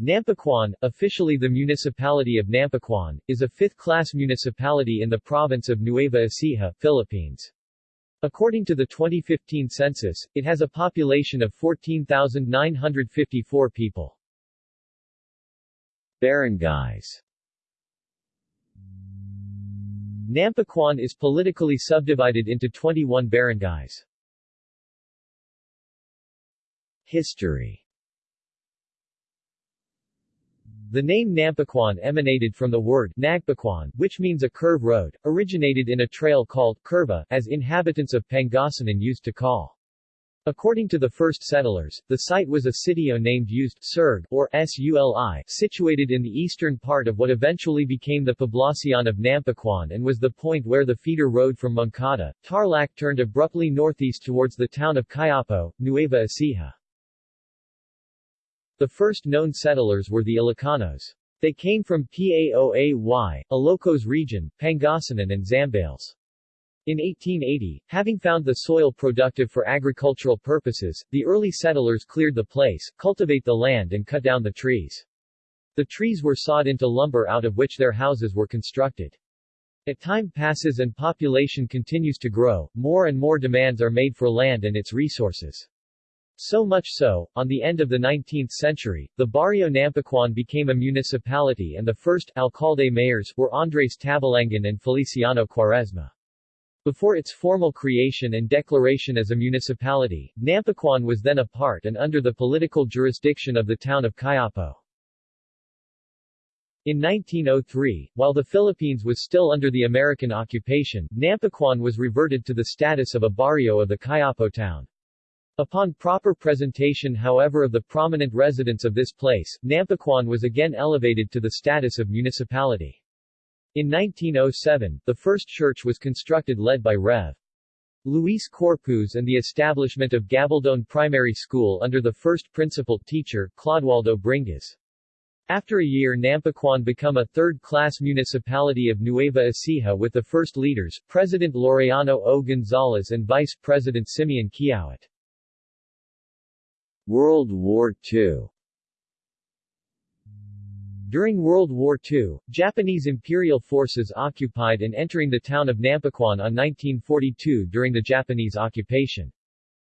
Nampicuan, officially the municipality of Nampicuan, is a fifth-class municipality in the province of Nueva Ecija, Philippines. According to the 2015 census, it has a population of 14,954 people. Barangays Nampicuan is politically subdivided into 21 barangays. History The name Nampicuan emanated from the word Nagpaquan, which means a curve road, originated in a trail called curva, as inhabitants of Pangasinan used to call. According to the first settlers, the site was a sitio named used Surg, or Suli, situated in the eastern part of what eventually became the Poblacion of Nampicuan and was the point where the feeder road from Moncada, Tarlac turned abruptly northeast towards the town of Cuyapo, Nueva Ecija. The first known settlers were the Ilocanos. They came from Paoay, Ilocos region, Pangasinan and Zambales. In 1880, having found the soil productive for agricultural purposes, the early settlers cleared the place, cultivate the land and cut down the trees. The trees were sawed into lumber out of which their houses were constructed. As time passes and population continues to grow, more and more demands are made for land and its resources. So much so, on the end of the 19th century, the Barrio Nampicuan became a municipality and the first alcalde mayors were Andres Tabalangan and Feliciano Quaresma. Before its formal creation and declaration as a municipality, Nampicuan was then a part and under the political jurisdiction of the town of Cuyapo. In 1903, while the Philippines was still under the American occupation, Nampicuan was reverted to the status of a barrio of the Cuyapo town. Upon proper presentation however of the prominent residents of this place, Nampicuan was again elevated to the status of municipality. In 1907, the first church was constructed led by Rev. Luis Corpuz and the establishment of Gabaldon Primary School under the first principal teacher, Clodoaldo Bringas. After a year Nampicuan become a third-class municipality of Nueva Ecija with the first leaders, President Laureano O. Gonzales and Vice President Simeon Quiawat. World War II During World War II, Japanese imperial forces occupied and entering the town of Nampicuan on 1942 during the Japanese occupation.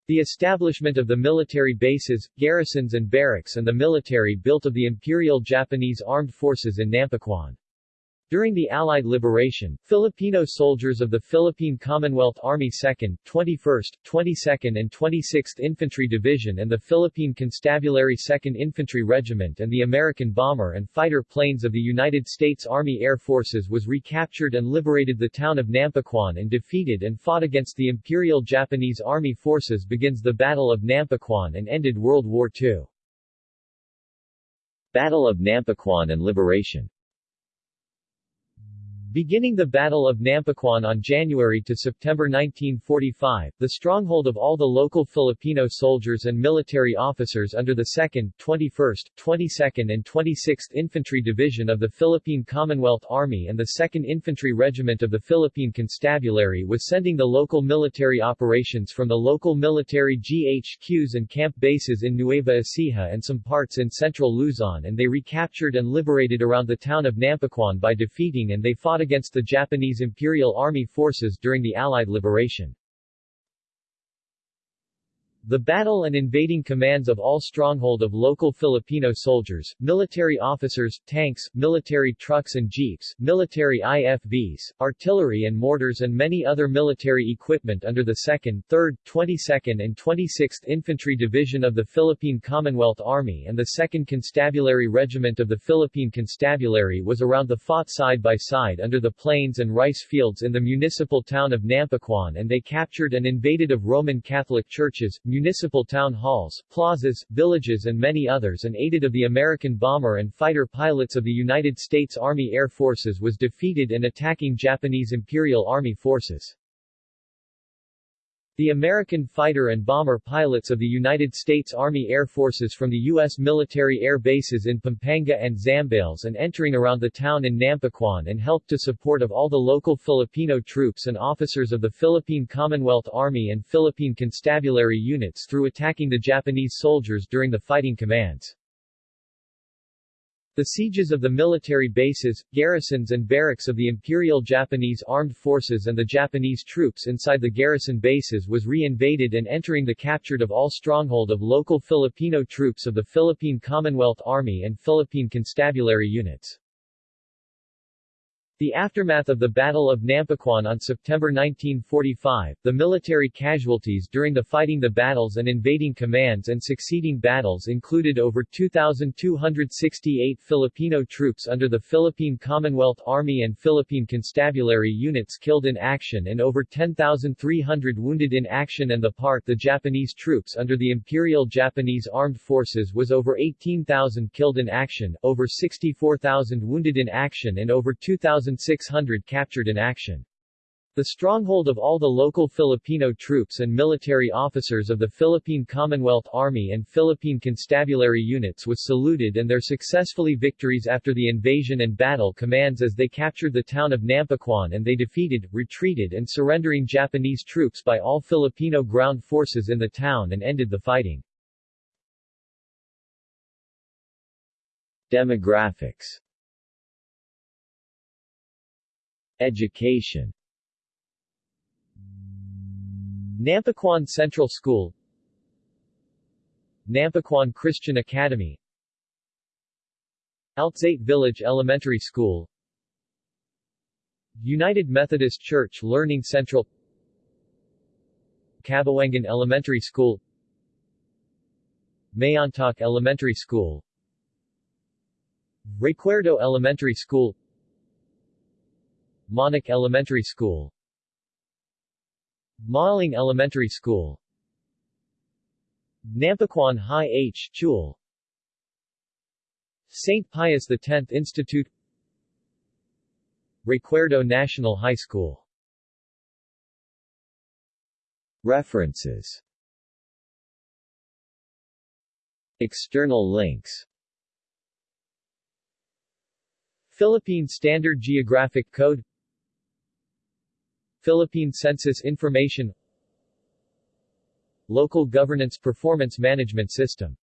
The establishment of the military bases, garrisons and barracks and the military built of the Imperial Japanese Armed Forces in Nampicuan. During the Allied liberation, Filipino soldiers of the Philippine Commonwealth Army 2nd, 21st, 22nd and 26th Infantry Division and the Philippine Constabulary 2nd Infantry Regiment and the American bomber and fighter planes of the United States Army Air Forces was recaptured and liberated the town of Nampicuan and defeated and fought against the Imperial Japanese Army forces begins the Battle of Nampicuan and ended World War II. Battle of Nampicuan and Liberation Beginning the Battle of Nampicuan on January to September 1945, the stronghold of all the local Filipino soldiers and military officers under the 2nd, 21st, 22nd and 26th Infantry Division of the Philippine Commonwealth Army and the 2nd Infantry Regiment of the Philippine Constabulary was sending the local military operations from the local military GHQs and camp bases in Nueva Ecija and some parts in central Luzon and they recaptured and liberated around the town of Nampicuan by defeating and they fought against the Japanese Imperial Army forces during the Allied liberation. The battle and invading commands of all stronghold of local Filipino soldiers, military officers, tanks, military trucks and jeeps, military IFVs, artillery and mortars and many other military equipment under the 2nd, 3rd, 22nd and 26th Infantry Division of the Philippine Commonwealth Army and the 2nd Constabulary Regiment of the Philippine Constabulary was around the fought side by side under the plains and rice fields in the municipal town of Nampicuan and they captured and invaded of Roman Catholic churches, municipal town halls, plazas, villages and many others and aided of the American bomber and fighter pilots of the United States Army Air Forces was defeated and attacking Japanese Imperial Army forces. The American fighter and bomber pilots of the United States Army Air Forces from the U.S. military air bases in Pampanga and Zambales and entering around the town in Nampicuan and helped to support of all the local Filipino troops and officers of the Philippine Commonwealth Army and Philippine Constabulary units through attacking the Japanese soldiers during the fighting commands. The sieges of the military bases, garrisons and barracks of the Imperial Japanese Armed Forces and the Japanese troops inside the garrison bases was re-invaded and entering the captured of all stronghold of local Filipino troops of the Philippine Commonwealth Army and Philippine Constabulary units. The aftermath of the Battle of Nampicuan on September 1945, the military casualties during the fighting the battles and invading commands and succeeding battles included over 2,268 Filipino troops under the Philippine Commonwealth Army and Philippine Constabulary units killed in action and over 10,300 wounded in action and the part the Japanese troops under the Imperial Japanese Armed Forces was over 18,000 killed in action, over 64,000 wounded in action and over 2,000 1,600 captured in action. The stronghold of all the local Filipino troops and military officers of the Philippine Commonwealth Army and Philippine Constabulary units was saluted and their successfully victories after the invasion and battle commands as they captured the town of Nampicuan and they defeated, retreated and surrendering Japanese troops by all Filipino ground forces in the town and ended the fighting. Demographics Education. Nampicuan Central School. Nampicuan Christian Academy. Altsate Village Elementary School. United Methodist Church Learning Central. Cabawangan Elementary School. Mayontok Elementary School. Recuerdo Elementary School Monac Elementary School. Maaling Elementary School. Nampicuan High H. Chul. St. Pius X Institute. Recuerdo National High School. References. External links. Philippine Standard Geographic Code Philippine Census Information Local Governance Performance Management System